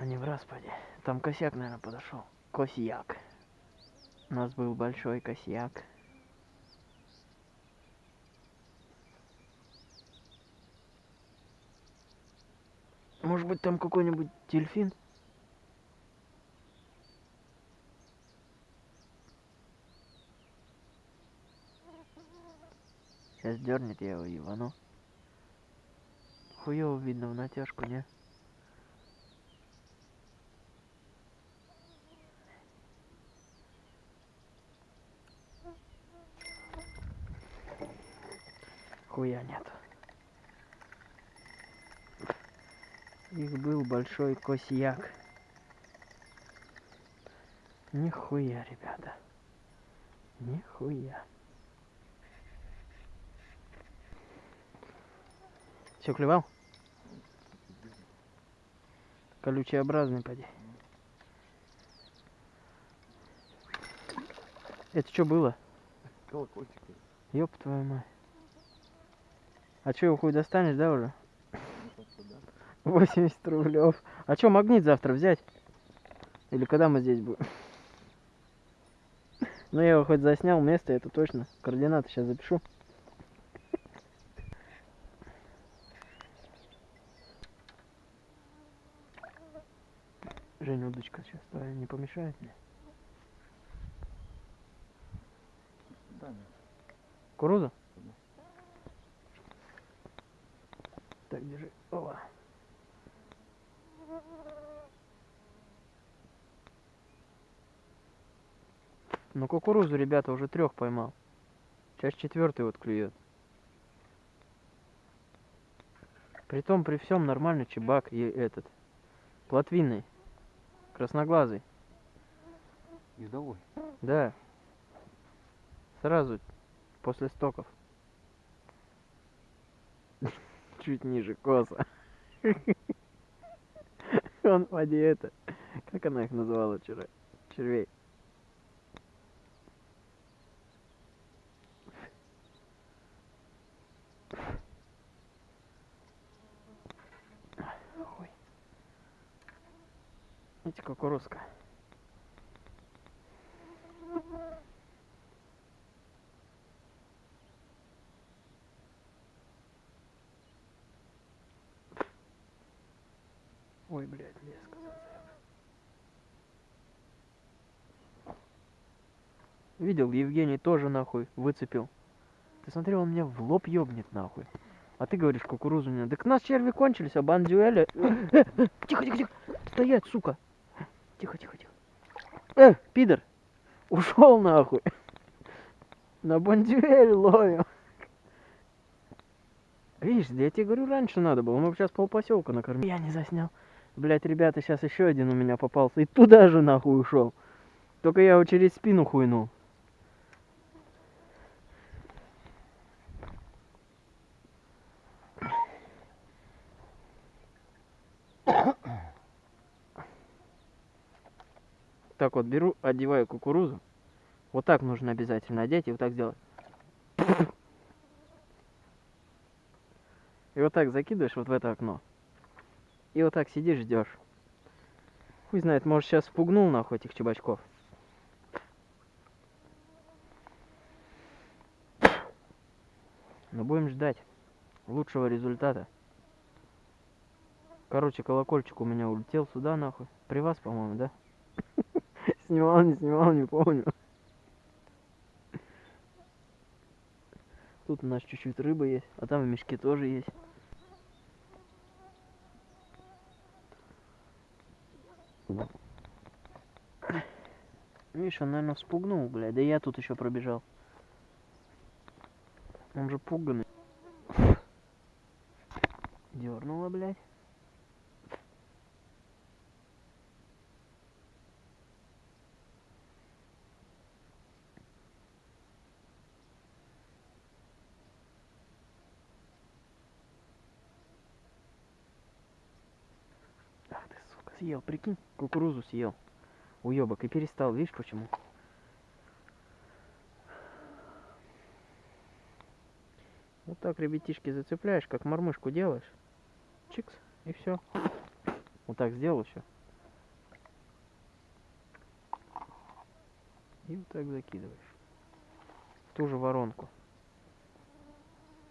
а не в распаде. Там косяк, наверное, подошел. Косяк. У нас был большой косяк. Может быть там какой-нибудь дельфин? Сейчас дернет я его ебану. Хуёво видно в натяжку, не? Хуя нет. Их был большой косяк. Нихуя, ребята. Нихуя. Все клевал? Колючеобразный поди. Это что было? Колокольчик. Ёб твою мать. А что, его хуй достанешь, да, уже? 80 рублев. А что, магнит завтра взять? Или когда мы здесь будем? Ну, я его хоть заснял место, это точно. Координаты сейчас запишу. Женя, удочка сейчас твоя не помешает мне? Да, нет. Кукуруза? Ну, кукурузу, ребята, уже трех поймал. Сейчас четвертый вот клюет. Притом при всем нормальный чебак и этот. Плотвинный. Красноглазый. Ездовой. Да. Сразу после стоков. Чуть ниже коса. Он в воде это. Как она их называла вчера? Червей. Видите, кукурузка. Ой, блядь, леска зацеп. Видел, Евгений тоже нахуй выцепил. Ты смотри, он меня в лоб ёбнет нахуй. А ты говоришь, кукурузу не надо. Так у нас черви кончились, а бандюэля... Тихо, тихо, тихо. Стоять, сука. Тихо, тихо, тихо. Э, пидор. Ушел нахуй. На бандюэль ловим. Видишь, да я тебе говорю, раньше надо было. Мы бы сейчас полпоселка накормили. Я не заснял. Блять, ребята, сейчас еще один у меня попался. И туда же нахуй ушел. Только я его через спину хуйнул. Так вот, беру, одеваю кукурузу. Вот так нужно обязательно одеть и вот так сделать. И вот так закидываешь вот в это окно. И вот так сидишь, ждешь. Хуй знает, может сейчас спугнул нахуй этих чебачков. Но будем ждать лучшего результата. Короче, колокольчик у меня улетел сюда нахуй. При вас, по-моему, да? Снимал, не снимал, не помню. Тут у нас чуть-чуть рыбы есть, а там в мешке тоже есть. Видишь, он, наверное, вспугнул, блядь. Да я тут еще пробежал. Он же пуганный. съел, прикинь, кукурузу съел. Уебок, и перестал, видишь почему? Вот так, ребятишки, зацепляешь, как мормышку делаешь. Чикс, и все. Вот так сделал еще. И вот так закидываешь. В ту же воронку.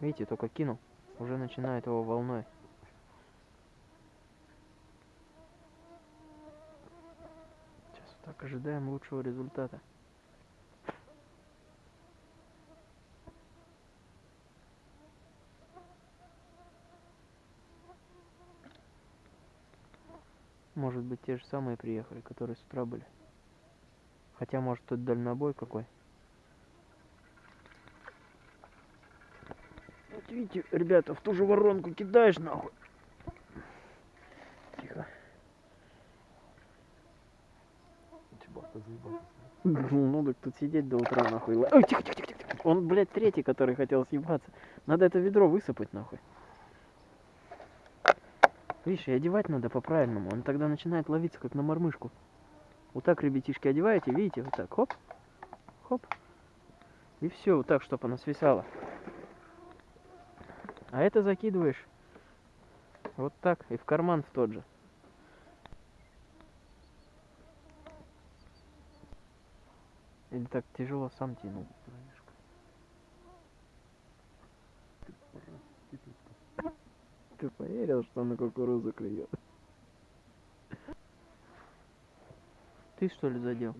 Видите, только кинул. Уже начинает его волной ожидаем лучшего результата. Может быть, те же самые приехали, которые с утра были. Хотя, может, тут дальнобой какой. Вот видите, ребята, в ту же воронку кидаешь нахуй. Тихо. Заебался. Ну так тут сидеть до утра нахуй. Ой, тихо, тихо, тихо, тихо. Он, блядь, третий, который хотел съебаться. Надо это ведро высыпать нахуй. Видишь, и одевать надо по-правильному. Он тогда начинает ловиться, как на мормышку. Вот так, ребятишки, одеваете, видите, вот так, хоп, хоп. И все, вот так, чтобы она свисала. А это закидываешь вот так и в карман в тот же. Или так тяжело сам тянул. Ты поверил, что на кукурузу клюет? Ты что ли задел?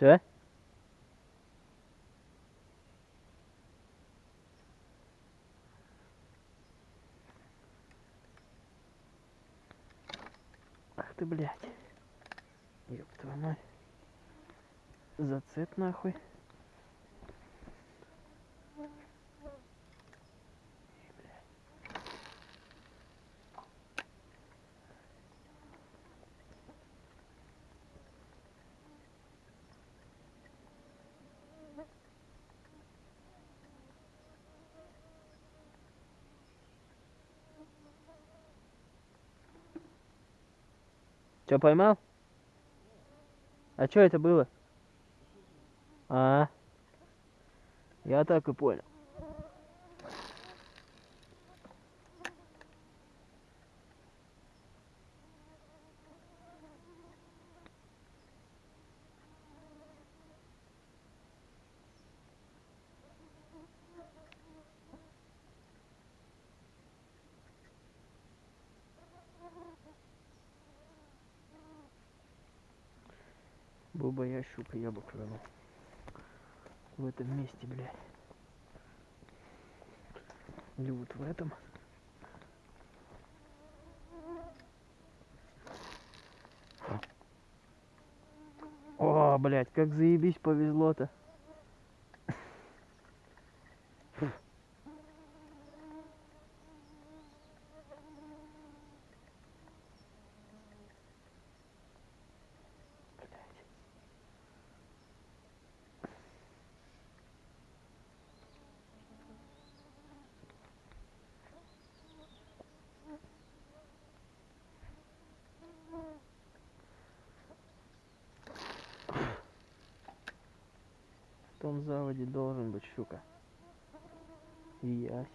Че? Ах ты, блядь. Ёб твою мать. Зацеп нахуй. Че, поймал? А что это было? А, я так и понял. Буба я щука, я бы клюнул. В этом месте, блядь. Или вот в этом. О, блядь, как заебись повезло-то. Том заводе должен быть щука. И ясь.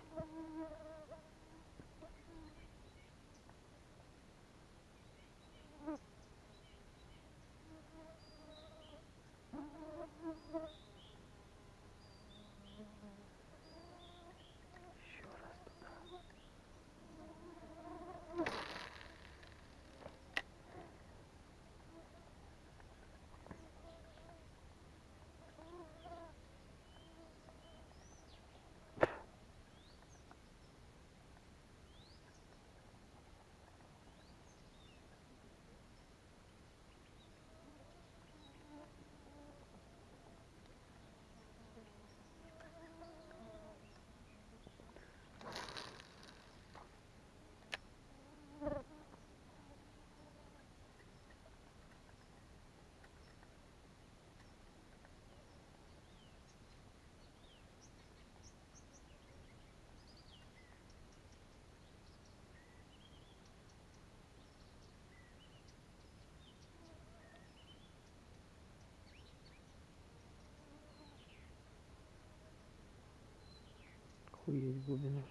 Охуеть глубину.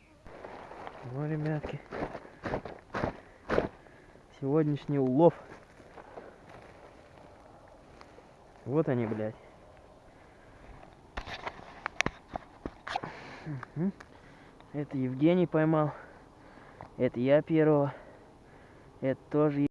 Ну, ребятки. Сегодняшний улов. Вот они, блядь. Это Евгений поймал. Это я первого. Это тоже